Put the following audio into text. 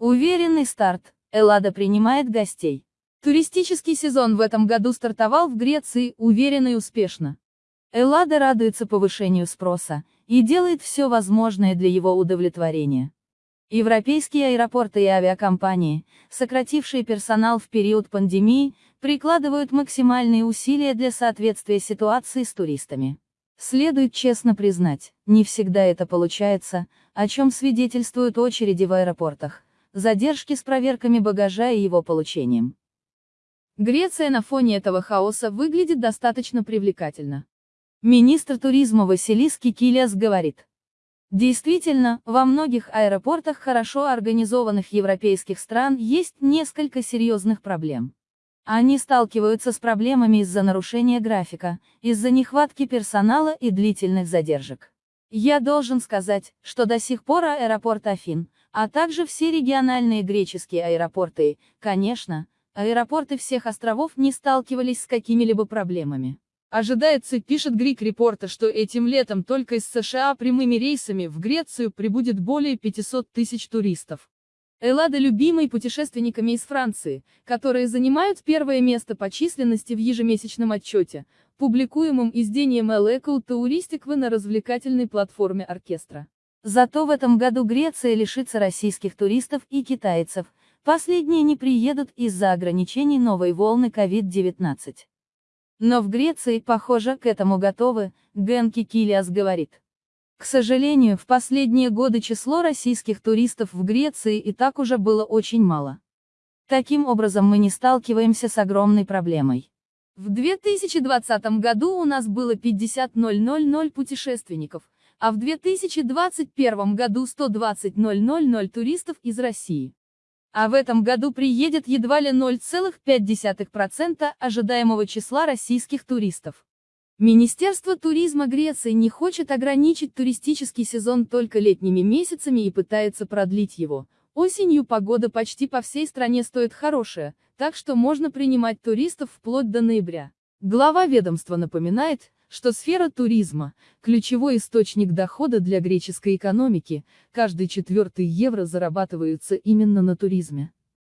Уверенный старт. Эллада принимает гостей. Туристический сезон в этом году стартовал в Греции уверенно и успешно. Эллада радуется повышению спроса и делает все возможное для его удовлетворения. Европейские аэропорты и авиакомпании, сократившие персонал в период пандемии, прикладывают максимальные усилия для соответствия ситуации с туристами. Следует честно признать, не всегда это получается, о чем свидетельствуют очереди в аэропортах, задержки с проверками багажа и его получением. Греция на фоне этого хаоса выглядит достаточно привлекательно. Министр туризма Василис Кикилиас говорит. Действительно, во многих аэропортах хорошо организованных европейских стран есть несколько серьезных проблем. Они сталкиваются с проблемами из-за нарушения графика, из-за нехватки персонала и длительных задержек. Я должен сказать, что до сих пор аэропорт Афин, а также все региональные греческие аэропорты, конечно, аэропорты всех островов не сталкивались с какими-либо проблемами. Ожидается, пишет Грик Репорта, что этим летом только из США прямыми рейсами в Грецию прибудет более 500 тысяч туристов. Эллада любимой путешественниками из Франции, которые занимают первое место по численности в ежемесячном отчете, публикуемом изданием Elecul Touristic на развлекательной платформе оркестра. Зато в этом году Греция лишится российских туристов и китайцев, последние не приедут из-за ограничений новой волны COVID-19. Но в Греции, похоже, к этому готовы, Генки Килиас говорит. К сожалению, в последние годы число российских туристов в Греции и так уже было очень мало. Таким образом мы не сталкиваемся с огромной проблемой. В 2020 году у нас было 50 000 путешественников, а в 2021 году 120 000 туристов из России. А в этом году приедет едва ли 0,5% ожидаемого числа российских туристов. Министерство туризма Греции не хочет ограничить туристический сезон только летними месяцами и пытается продлить его. Осенью погода почти по всей стране стоит хорошая, так что можно принимать туристов вплоть до ноября. Глава ведомства напоминает, что сфера туризма – ключевой источник дохода для греческой экономики, каждый четвертый евро зарабатывается именно на туризме.